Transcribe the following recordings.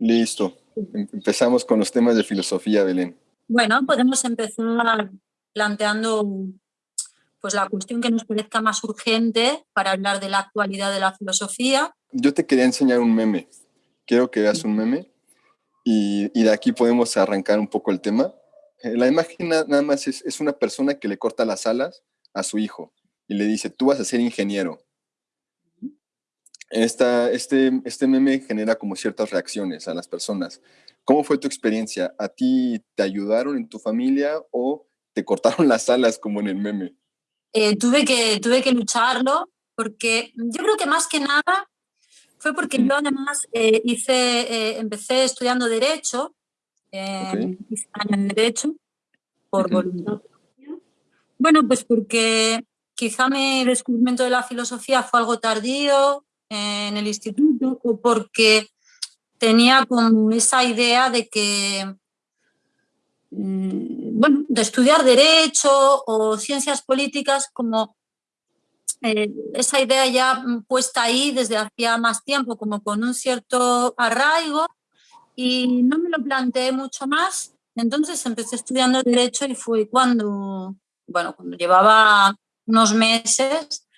Listo. Em, empezamos con los temas de filosofía, Belén. Bueno, podemos empezar planteando pues, la cuestión que nos parezca más urgente para hablar de la actualidad de la filosofía. Yo te quería enseñar un meme. Quiero que veas un meme y, de aquí podemos arrancar un poco el tema. Eh, la imagen nada más es, es una persona que le corta las alas a su hijo y le dice, tú vas a ser ingeniero. Esta, este, este meme genera como ciertas reacciones a las personas. ¿Cómo fue tu experiencia? ¿A ti te ayudaron en tu familia o te cortaron las alas como en el meme? Eh, tuve, que, tuve que lucharlo porque yo creo que más que nada fue porque yo además eh, hice, eh, empecé estudiando Derecho, hice año en Derecho, por voluntad. Bueno, pues porque quizá mi descubrimiento de la filosofía fue algo tardío en el instituto o porque tenía como esa idea de que Mm, bueno, de estudiar derecho o ciencias políticas como eh, esa idea ya puesta ahí desde hacía más tiempo, como con un cierto arraigo, y no me lo planteé mucho más. Entonces empecé estudiando Derecho y fue cuando, bueno, cuando llevaba unos meses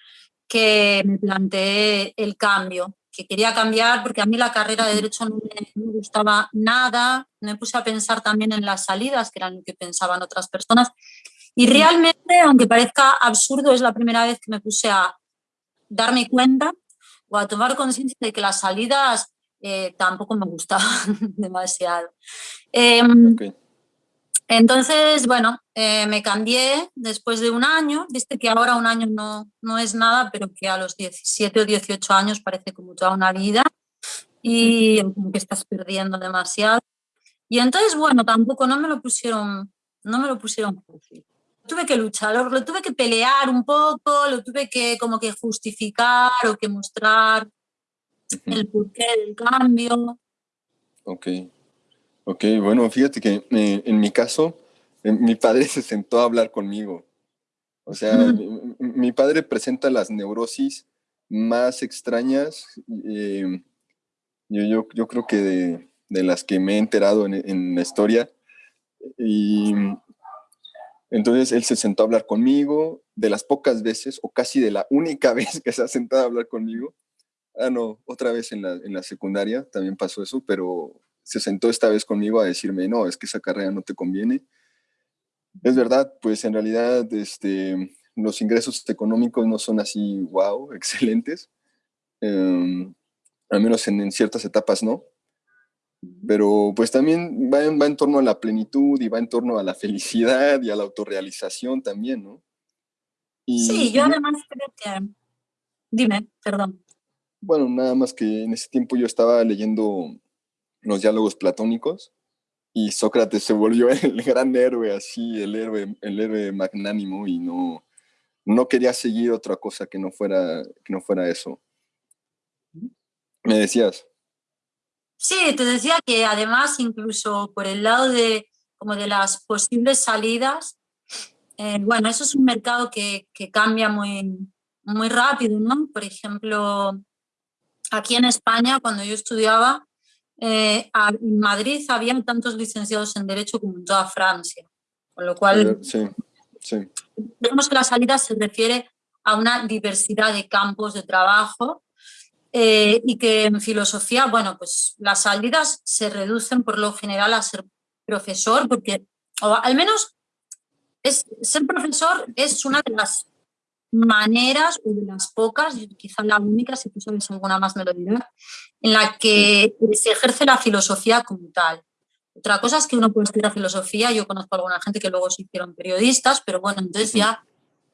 que me planteé el cambio que quería cambiar porque a mí la carrera de Derecho no me, gustaba nada. Me puse a pensar también en las salidas, que eran lo que pensaban otras personas. Y realmente, aunque parezca absurdo, es la primera vez que me puse a darme cuenta o a tomar conciencia de que las salidas eh, tampoco me gustaban demasiado. Em, entonces, bueno, eh, me cambié después de un año, viste que ahora un año no, no es nada, pero que a los 17 o 18 años parece como toda una vida y como que estás perdiendo demasiado. Y entonces, bueno, tampoco no me lo pusieron, no me lo pusieron fácil. Tuve que luchar, lo, tuve que pelear un poco, lo tuve que como que justificar o que mostrar el porqué del cambio. Ok. Ok, bueno, fíjate que eh, en mi caso, eh, mi padre se sentó a hablar conmigo. O sea, mi, padre presenta las neurosis más extrañas, eh, yo, yo, creo que de, de, las que me he enterado en, en, la historia. Y entonces él se sentó a hablar conmigo, de las pocas veces, o casi de la única vez que se ha sentado a hablar conmigo. Ah, no, otra vez en la, en la secundaria también pasó eso, pero se sentó esta vez conmigo a decirme, no, es que esa carrera no te conviene. Es verdad, pues en realidad este, los ingresos económicos no son así, wow, excelentes. Em, al menos en, ciertas etapas no. Pero pues también va en, va en torno a la plenitud y va en torno a la felicidad y a la autorrealización también, ¿no? sí, yo además creo que... Dime, perdón. Bueno, nada más que en ese tiempo yo estaba leyendo los diálogos platónicos y Sócrates se volvió el gran héroe, así, el héroe, el héroe magnánimo y no, no quería seguir otra cosa que no fuera, que no fuera eso. ¿Me decías? Sí, te decía que además incluso por el lado de, como de las posibles salidas, eh, bueno, eso es un mercado que, que, cambia muy, muy rápido, ¿no? Por ejemplo, aquí en España, cuando yo estudiaba, eh, en Madrid había tantos licenciados en Derecho como en toda Francia, con lo cual sí, sí. vemos que la salida se refiere a una diversidad de campos de trabajo eh, y que en filosofía, bueno, pues las salidas se reducen por lo general a ser profesor, porque, o al menos es, ser profesor es una de las maneras, o de las pocas, quizá la única, si tú sabes alguna más me lo dirás, en la que se ejerce la filosofía como tal. Otra cosa es que uno puede estudiar filosofía, yo conozco a alguna gente que luego se hicieron periodistas, pero bueno, entonces ya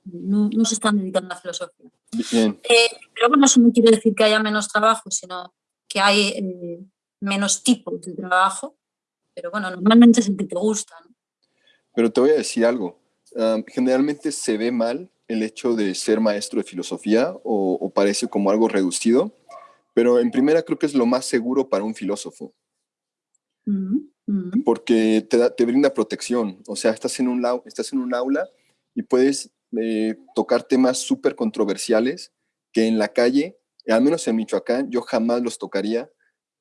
no, se están dedicando a la filosofía. Eh, pero bueno, eso no quiere decir que haya menos trabajo, sino que hay eh, menos tipos de trabajo, pero bueno, normalmente es el que te gusta. Pero te voy a decir algo, generalmente se ve mal el hecho de ser maestro de filosofía o, parece como algo reducido, pero en primera creo que es lo más seguro para un filósofo. Porque te, te, brinda protección. O sea, estás en un, estás en un aula y puedes eh, tocar temas súper controversiales que en la calle, al menos en Michoacán, yo jamás los tocaría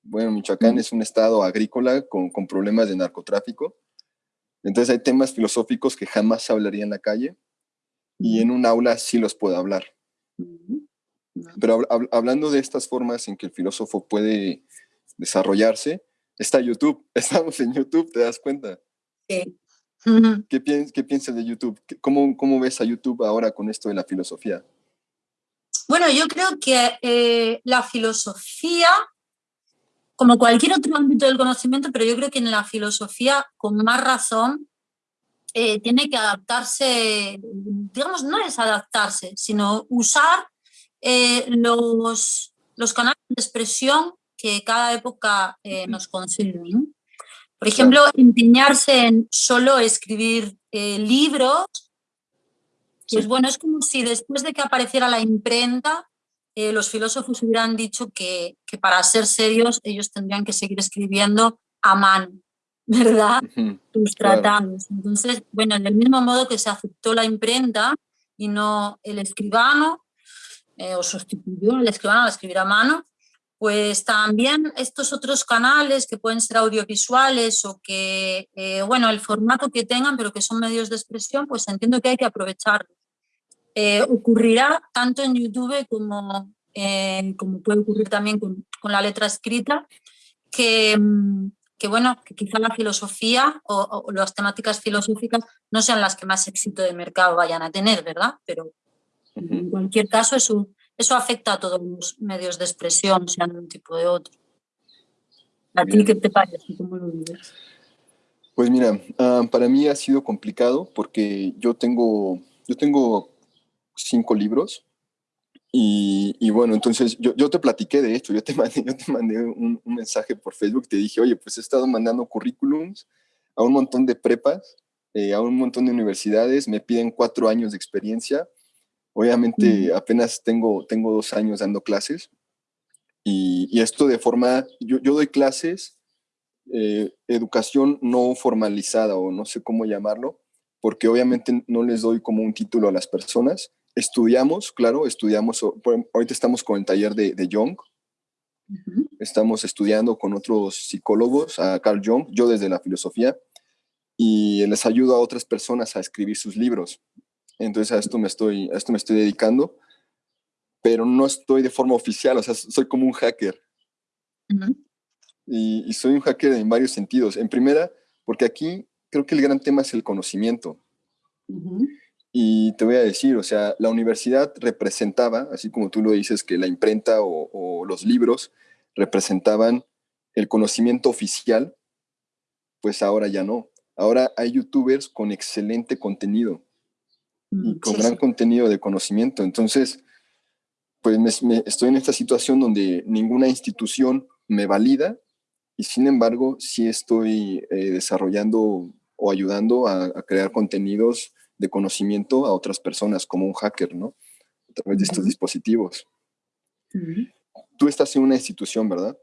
bueno, Michoacán es un estado agrícola con, con, problemas de narcotráfico. Entonces hay temas filosóficos que jamás hablaría en la calle y en un aula sí los puedo hablar. Pero hablando de estas formas en que el filósofo puede desarrollarse, está YouTube. Estamos en YouTube, ¿te das cuenta? Sí. ¿Qué, piensas de YouTube? ¿Cómo, ¿Cómo ves a YouTube ahora con esto de la filosofía? Bueno, yo creo que eh, la filosofía, como cualquier otro ámbito del conocimiento, pero yo creo que en la filosofía, con más razón, eh, tiene que adaptarse, digamos, no es adaptarse, sino usar eh, los, los canales de expresión que cada época nos concede. Por ejemplo, empeñarse en solo escribir libros pues bueno, es como si después de que apareciera la imprenta, eh, los filósofos hubieran dicho que, para ser serios ellos tendrían que seguir escribiendo a mano, ¿verdad? Sus tratados. Entonces, bueno, del mismo modo que se aceptó la imprenta y no el escribano, eh, o sustituyó al escribano al escribir a mano, pues también estos otros canales que pueden ser audiovisuales o que, eh, bueno, el formato que tengan, pero que son medios de expresión, pues entiendo que hay que aprovecharlos. Eh, ocurrirá tanto en YouTube como, como puede ocurrir también con, la letra escrita, que, mm, que, bueno, que quizá la filosofía o, las temáticas filosóficas no sean las que más éxito de mercado vayan a tener, ¿verdad? Pero en cualquier caso eso, eso afecta a todos los medios de expresión, sean de un tipo de otro. ¿A ti qué te parece? ¿Cómo lo vives? Pues mira, ah, para mí ha sido complicado porque yo tengo, yo tengo cinco libros. Y, bueno, entonces yo, yo, te platiqué de esto, yo te mandé, yo te mandé un, mensaje por Facebook, te dije, oye, pues he estado mandando currículums a un montón de prepas, eh, a un montón de universidades, me piden cuatro años de experiencia. Obviamente apenas tengo, tengo dos años dando clases y, esto de forma, yo, yo doy clases, eh, educación no formalizada o no sé cómo llamarlo, porque obviamente no les doy como un título a las personas, Estudiamos, claro, estudiamos, ahorita estamos con el taller de, de Jung, estamos estudiando con otros psicólogos, a Carl Jung, yo desde la filosofía, y les ayudo a otras personas a escribir sus libros. Entonces a esto me estoy, a esto me estoy dedicando, pero no estoy de forma oficial, o sea, soy como un hacker. y, soy un hacker en varios sentidos. En primera, porque aquí creo que el gran tema es el conocimiento. Y te voy a decir, o sea, la universidad representaba, así como tú lo dices, que la imprenta o, los libros representaban el conocimiento oficial, pues ahora ya no. Ahora hay youtubers con excelente contenido y mm, con gran contenido de conocimiento. Entonces, pues me, estoy en esta situación donde ninguna institución me valida y sin embargo sí estoy eh, desarrollando o ayudando a, a crear contenidos de conocimiento a otras personas, como un hacker, ¿no? A través de estos dispositivos. Tú estás en una institución, ¿verdad?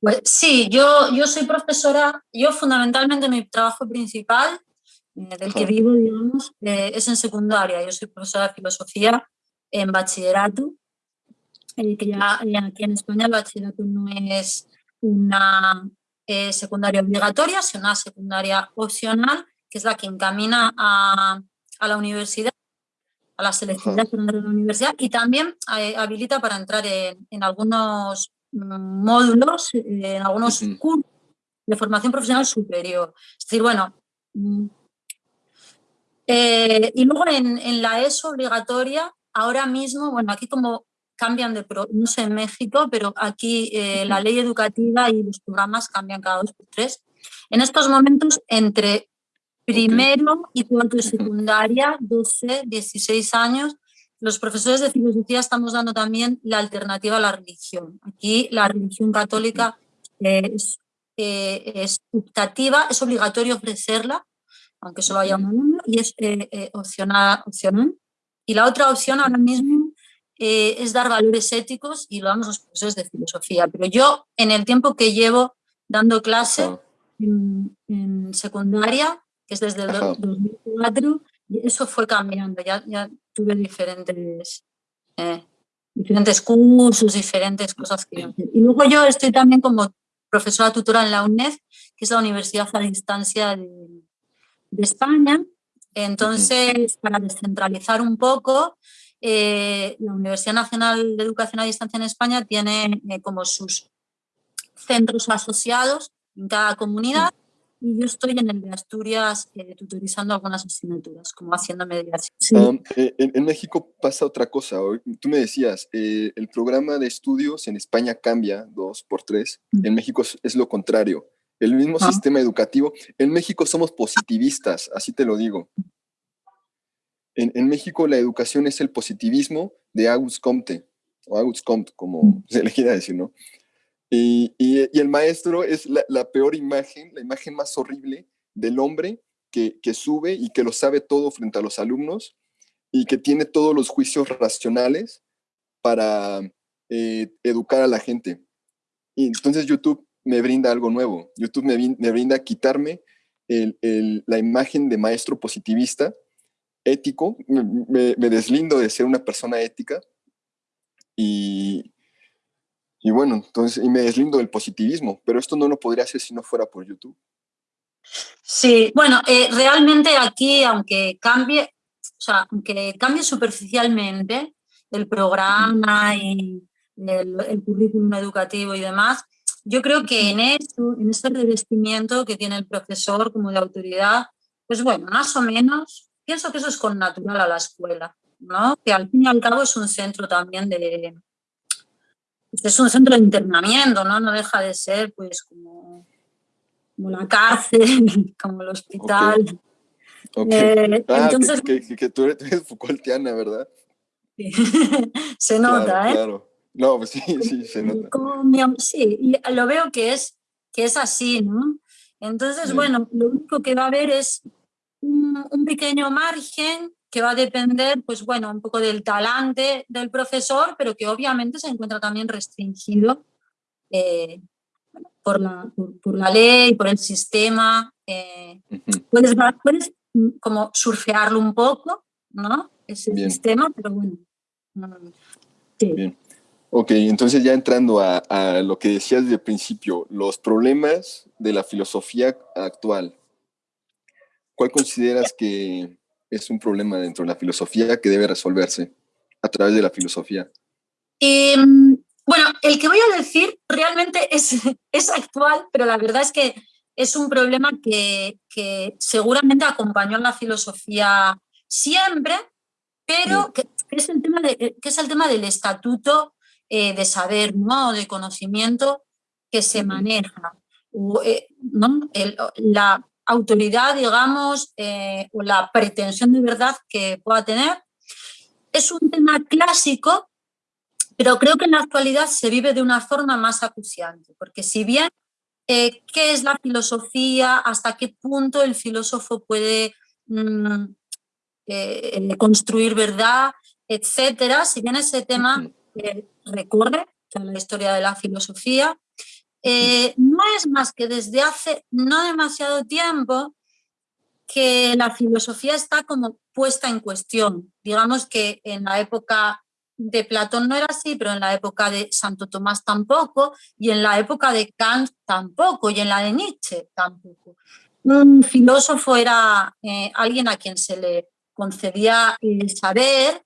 Pues sí, yo, yo soy profesora, yo fundamentalmente mi trabajo principal, del que vivo, digamos, eh, es en secundaria. Yo soy profesora de filosofía en bachillerato, eh, que ya, aquí en España el bachillerato no es una secundaria obligatoria, sino una secundaria opcional, que es la que encamina a, a la universidad, a la entrar a la universidad y también eh, habilita para entrar en, algunos mm, módulos, eh, en algunos cursos de formación profesional superior. Es decir, bueno, mm, eh, y luego en, la ESO obligatoria, ahora mismo, bueno, aquí como cambian de, no sé en México, pero aquí la ley educativa y los programas cambian cada dos por tres. En estos momentos, entre primero y cuarto de secundaria, 12, 16 años, los profesores de filosofía estamos dando también la alternativa a la religión. Aquí la religión católica es, eh, es optativa, es obligatorio ofrecerla, aunque solo haya un alumno, y es eh, eh, opcional, opcional. Y la otra opción ahora mismo es dar valores éticos y lo damos los profesores de filosofía. Pero yo, en el tiempo que llevo dando clase en secundaria, que es desde el 2004, y eso fue cambiando, ya, ya tuve diferentes, eh, diferentes cursos, diferentes cosas que Y luego yo estoy también como profesora tutora en la UNED, que es la Universidad a Distancia de, España. Entonces, para descentralizar un poco, eh, la Universidad Nacional de Educación a Distancia en España tiene eh, como sus centros asociados en cada comunidad y yo estoy en el de Asturias eh, tutorizando algunas asignaturas, como haciendo mediación. en, México pasa otra cosa. Tú me decías, el programa de estudios en España cambia dos por tres. En México es, lo contrario. El mismo sistema educativo. En México somos positivistas, así te lo digo. En, México la educación es el positivismo de Auguste Comte, o Auguste Comte, como se le quiera decir, ¿no? Y, el maestro es la, peor imagen, la imagen más horrible del hombre que, sube y que lo sabe todo frente a los alumnos y que tiene todos los juicios racionales para eh, educar a la gente. Y entonces YouTube me brinda algo nuevo. YouTube me, brinda quitarme la imagen de maestro positivista ético, me, deslindo de ser una persona ética y, y bueno, entonces, y me deslindo del positivismo, pero esto no lo podría hacer si no fuera por YouTube. Sí, bueno, eh, realmente aquí, aunque cambie, o sea, aunque cambie superficialmente el programa y el, el currículum educativo y demás, yo creo que en eso, en ese revestimiento que tiene el profesor como de autoridad, pues bueno, más o menos pienso que eso es con natural a la escuela, ¿no? Que al fin y al cabo es un centro también de... Es un centro de internamiento, ¿no? No deja de ser, pues, como, como la cárcel, como el hospital. Eh, ah, entonces, que, tú eres Foucaultiana, ¿verdad? Sí. se nota, ¿eh? Claro. No, pues sí, sí, se nota. sí, y lo veo que es, que es así, ¿no? Entonces, bueno, lo único que va a haber es un, pequeño margen que va a depender, pues bueno, un poco del talante del profesor, pero que obviamente se encuentra también restringido eh, por, la, por, la, ley, por el sistema. Eh, puedes, puedes como surfearlo un poco, ¿no? Ese sistema, pero bueno. Mm, Bien. Ok, entonces ya entrando a, a, lo que decías desde el principio, los problemas de la filosofía actual. ¿Cuál consideras que es un problema dentro de la filosofía que debe resolverse a través de la filosofía? Em, bueno, el que voy a decir realmente es, es actual, pero la verdad es que es un problema que, que seguramente acompañó a la filosofía siempre, pero que, es el tema de, que es el tema del estatuto eh, de saber, ¿no? de conocimiento que se maneja. Eh, ¿no? la, autoridad, digamos, eh, o la pretensión de verdad que pueda tener. Es un tema clásico, pero creo que en la actualidad se vive de una forma más acuciante, porque si bien eh, qué es la filosofía, hasta qué punto el filósofo puede mm, eh, construir verdad, etcétera, si bien ese tema recorre la historia de la filosofía, eh, no es más que desde hace no demasiado tiempo que la filosofía está como puesta en cuestión. Digamos que en la época de Platón no era así, pero en la época de Santo Tomás tampoco, y en la época de Kant tampoco, y en la de Nietzsche tampoco. Un filósofo era eh, alguien a quien se le concedía el saber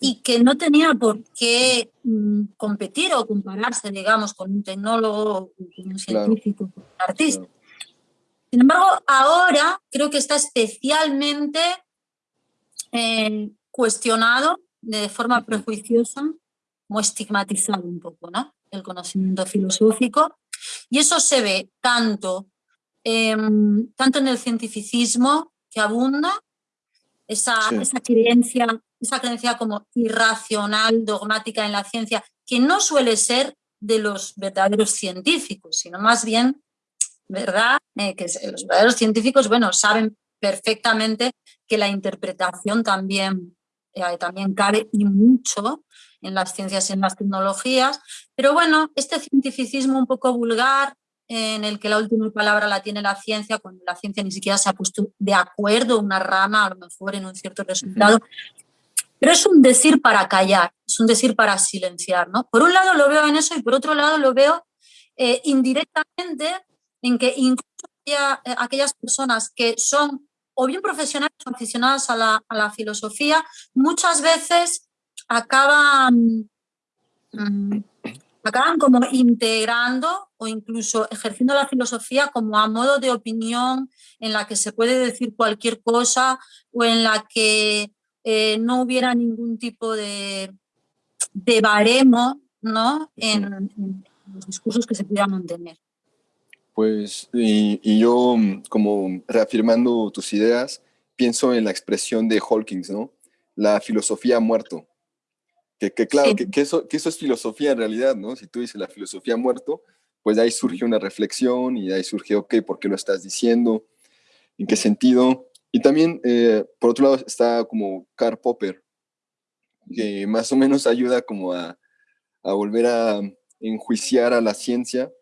y que no tenía por qué mm, competir o compararse, digamos, con un tecnólogo, con un científico, con un artista. Sin embargo, ahora creo que está especialmente eh, cuestionado de forma prejuiciosa o estigmatizado un poco, ¿no? El conocimiento filosófico. Y eso se ve tanto, em, tanto en el cientificismo que abunda, esa, esa creencia esa creencia como irracional, dogmática en la ciencia, que no suele ser de los verdaderos científicos, sino más bien, ¿verdad? Eh, que los verdaderos científicos, bueno, saben perfectamente que la interpretación también, eh, también cabe y mucho en las ciencias y en las tecnologías, pero bueno, este cientificismo un poco vulgar, en el que la última palabra la tiene la ciencia, cuando la ciencia ni siquiera se ha puesto de acuerdo, una rama a lo mejor en un cierto resultado, pero es un decir para callar, es un decir para silenciar. ¿no? Por un lado lo veo en eso y por otro lado lo veo eh, indirectamente en que incluso eh, aquellas personas que son o bien profesionales o aficionadas a la, filosofía, muchas veces acaban, mm, acaban como integrando o incluso ejerciendo la filosofía como a modo de opinión en la que se puede decir cualquier cosa o en la que eh, no hubiera ningún tipo de, de baremo ¿no? en, los discursos que se pudieran mantener. Pues, y, yo, como reafirmando tus ideas, pienso en la expresión de Hawkins, ¿no? La filosofía ha muerto. Que, claro, que, eso, que eso es filosofía en realidad, ¿no? Si tú dices la filosofía ha muerto, pues de ahí surge una reflexión y de ahí surge, ok, ¿por qué lo estás diciendo? ¿En qué sentido? Y también, eh, por otro lado, está como Karl Popper, que más o menos ayuda como a, a volver a enjuiciar a la ciencia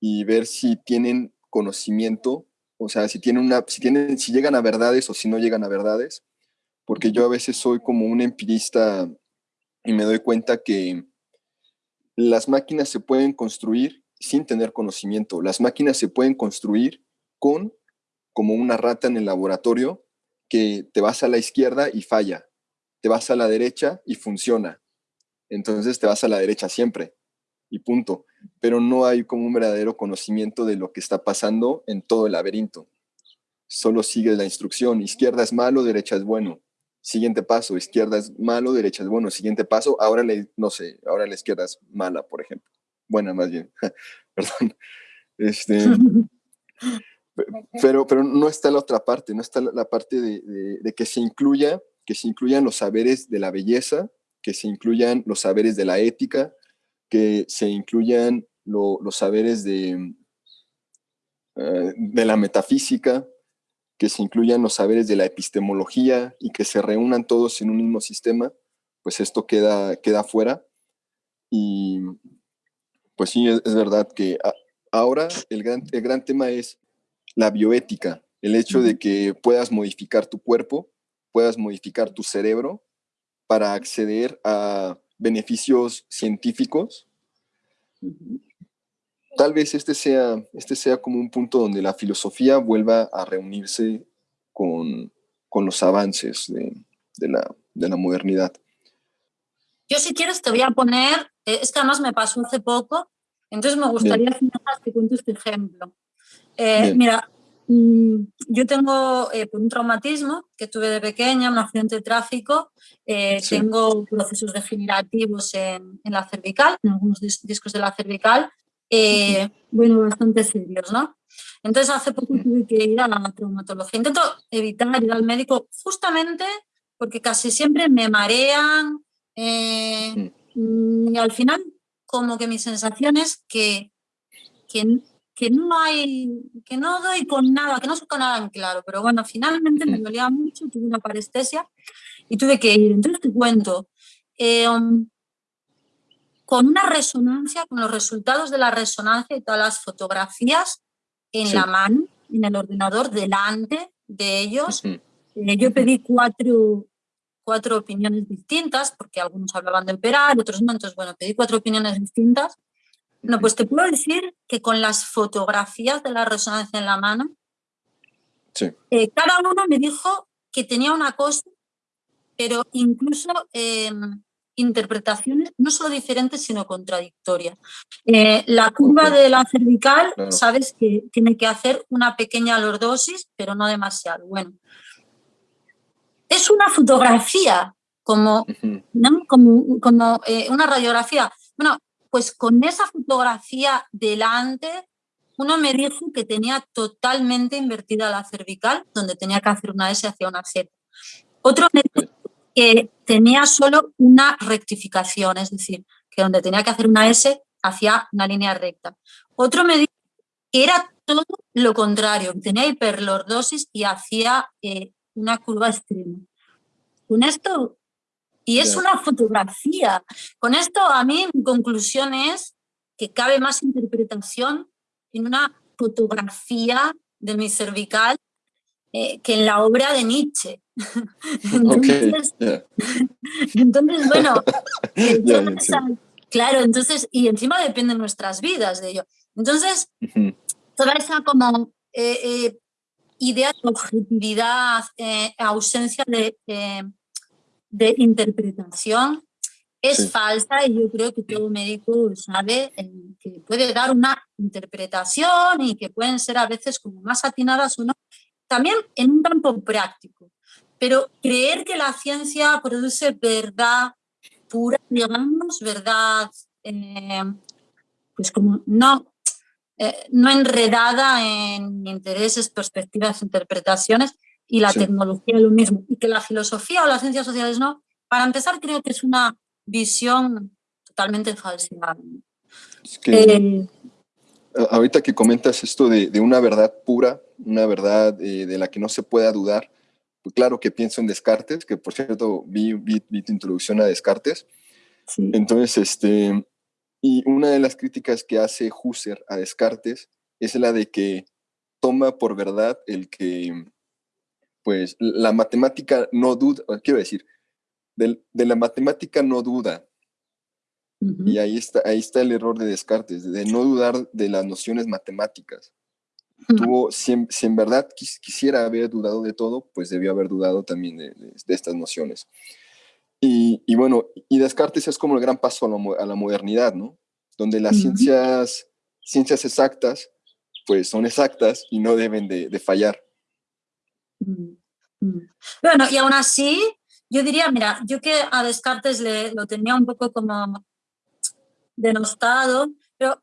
y ver si tienen conocimiento, o sea, si tienen una, si tienen, si llegan a verdades o si no llegan a verdades, porque yo a veces soy como un empirista y me doy cuenta que las máquinas se pueden construir sin tener conocimiento. Las máquinas se pueden construir con como una rata en el laboratorio que te vas a la izquierda y falla, te vas a la derecha y funciona. Entonces te vas a la derecha siempre y punto. Pero no hay como un verdadero conocimiento de lo que está pasando en todo el laberinto. Solo sigue la instrucción, izquierda es malo, derecha es bueno. Siguiente paso, izquierda es malo, derecha es bueno. Siguiente paso, ahora le, no sé, ahora la izquierda es mala, por ejemplo. Buena más bien, perdón. Este, pero, pero no está la otra parte, no está la, parte de, de que se incluya, que se incluyan los saberes de la belleza, que se incluyan los saberes de la ética, que se incluyan los saberes de, eh, de la metafísica, que se incluyan los saberes de la epistemología y que se reúnan todos en un mismo sistema, pues esto queda, queda fuera. Y pues sí, es, verdad que ahora el gran, el gran tema es la bioética, el hecho de que puedas modificar tu cuerpo, puedas modificar tu cerebro para acceder a beneficios científicos, tal vez este sea, este sea como un punto donde la filosofía vuelva a reunirse con, con los avances de, de, la, de, la, modernidad. Yo si quieres te voy a poner, eh, es que además me pasó hace poco, entonces me gustaría que cuentes este ejemplo. Eh, mira, Mm, yo tengo eh, un traumatismo que tuve de pequeña, un accidente de tráfico, eh, tengo procesos degenerativos en, en, la cervical, en algunos discos de la cervical, eh, bueno, bastante serios, ¿no? Entonces hace poco tuve que ir a la traumatología. Intento evitar ir al médico justamente porque casi siempre me marean y al final como que mi sensación es que, que que no hay, que no doy con nada, que no con nada en claro, pero bueno, finalmente me dolía mucho, tuve una parestesia y tuve que ir. Entonces te cuento, eh, con una resonancia, con los resultados de la resonancia y todas las fotografías en la mano, en el ordenador, delante de ellos, eh, yo pedí cuatro, cuatro opiniones distintas, porque algunos hablaban de operar, otros no, entonces bueno, pedí cuatro opiniones distintas no, pues te puedo decir que con las fotografías de la resonancia en la mano, eh, cada uno me dijo que tenía una cosa, pero incluso em, interpretaciones no solo diferentes, sino contradictorias. Eh, la curva de la cervical, sabes que tiene que hacer una pequeña lordosis, pero no demasiado. Bueno, es una fotografía, como, como, como eh, una radiografía. Bueno, pues con esa fotografía delante, uno me dijo que tenía totalmente invertida la cervical, donde tenía que hacer una S hacia una Z. Otro me dijo que tenía solo una rectificación, es decir, que donde tenía que hacer una S hacia una línea recta. Otro me dijo que era todo lo contrario, tenía hiperlordosis y hacía eh, una curva extrema. Con esto y es una fotografía. Con esto, a mí, mi conclusión es que cabe más interpretación en una fotografía de mi cervical eh, que en la obra de Nietzsche. entonces, entonces, bueno, claro, entonces, y encima dependen nuestras vidas de ello. Entonces, toda esa como eh, eh, idea de objetividad, ausencia de, de interpretación, es falsa y yo creo que todo médico sabe que puede dar una interpretación y que pueden ser a veces como más atinadas o no, también en un campo práctico. Pero creer que la ciencia produce verdad pura, digamos, verdad, eh, pues como no, eh, no enredada en intereses, perspectivas, interpretaciones, y la tecnología lo mismo, y que la filosofía o las ciencias sociales no, para empezar creo que es una visión totalmente falsa. Eh, ahorita que comentas esto de, de, una verdad pura, una verdad eh, de la que no se pueda dudar, pues claro que pienso en Descartes, que por cierto vi, vi, tu introducción a Descartes. Entonces, este, y una de las críticas que hace Husserl a Descartes es la de que toma por verdad el que, pues, la matemática no duda, quiero decir, de, la matemática no duda. Y ahí está, ahí está el error de Descartes, de no dudar de las nociones matemáticas. Tuvo, si, en, verdad quisiera haber dudado de todo, pues debió haber dudado también de, estas nociones. Y, y, bueno, y Descartes es como el gran paso a la, modernidad, ¿no? Donde las ciencias, ciencias exactas, pues son exactas y no deben de, fallar. Bueno, y aún así, yo diría, mira, yo que a Descartes le, lo tenía un poco como denostado, pero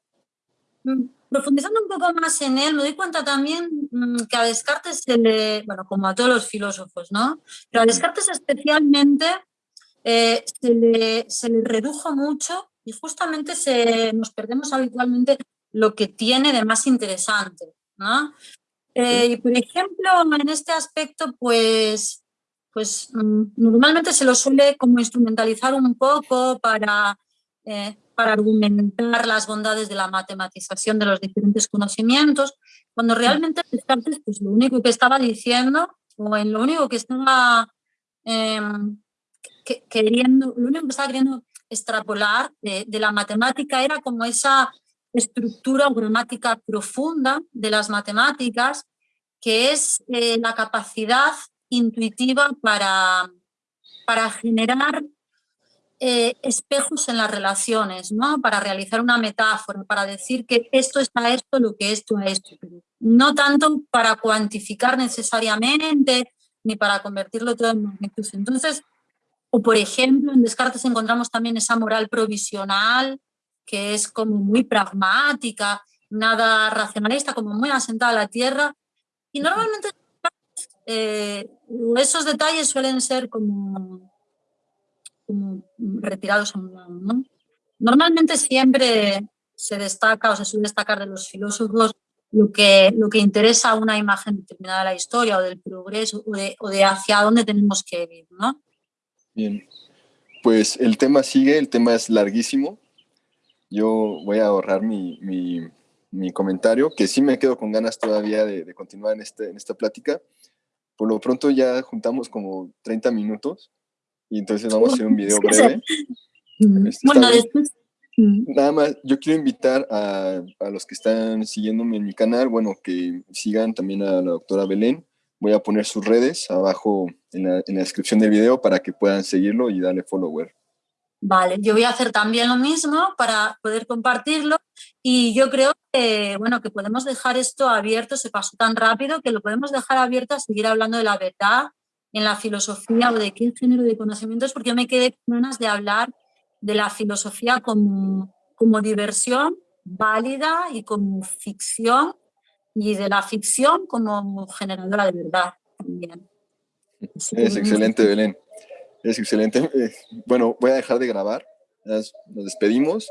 mm, profundizando un poco más en él, me doy cuenta también mm, que a Descartes se le, bueno, como a todos los filósofos, ¿no? Pero a Descartes especialmente eh, se, le, se, le, redujo mucho y justamente se, nos perdemos habitualmente lo que tiene de más interesante, ¿no? Eh, por ejemplo, en este aspecto, pues pues mm, normalmente se lo suele como instrumentalizar un poco para, eh, para argumentar las bondades de la matematización de los diferentes conocimientos, cuando realmente Descartes pues, lo único que estaba diciendo, o en lo único que estaba em, queriendo, lo único que estaba queriendo extrapolar de, la matemática era como esa estructura gramática profunda de las matemáticas, que es eh, la capacidad intuitiva para, para generar eh, espejos en las relaciones, ¿no? para realizar una metáfora, para decir que esto a esto, lo que esto a esto. No tanto para cuantificar necesariamente, ni para convertirlo todo en magnitud. Entonces, o por ejemplo, en Descartes encontramos también esa moral provisional, que es como muy pragmática, nada racionalista, como muy asentada a la tierra. Y normalmente eh, esos detalles suelen ser como, retirados a un lado. ¿no? Normalmente siempre se destaca o se suele destacar de los filósofos lo que, lo que interesa a una imagen determinada de la historia o del progreso o de, o de hacia dónde tenemos que ir. ¿no? Bien, pues el tema sigue, el tema es larguísimo. Yo voy a ahorrar mi, mi, mi comentario, que sí me quedo con ganas todavía de, de continuar en, este, en esta plática. Por lo pronto ya juntamos como 30 minutos y entonces vamos a hacer un video breve. Este, bueno, después... Nada más, yo quiero invitar a, a, los que están siguiéndome en mi canal, bueno, que sigan también a la doctora Belén. Voy a poner sus redes abajo en la, en la descripción del video para que puedan seguirlo y darle follower. Vale, yo voy a hacer también lo mismo para poder compartirlo y yo creo que, bueno, que podemos dejar esto abierto, se pasó tan rápido que lo podemos dejar abierto a seguir hablando de la verdad en la filosofía o de qué género de conocimientos, porque yo me quedé con ganas de hablar de la filosofía como, como diversión válida y como ficción y de la ficción como generadora de verdad también. Es excelente, Belén. Es excelente. Eh, bueno, voy a dejar de grabar. Nos despedimos.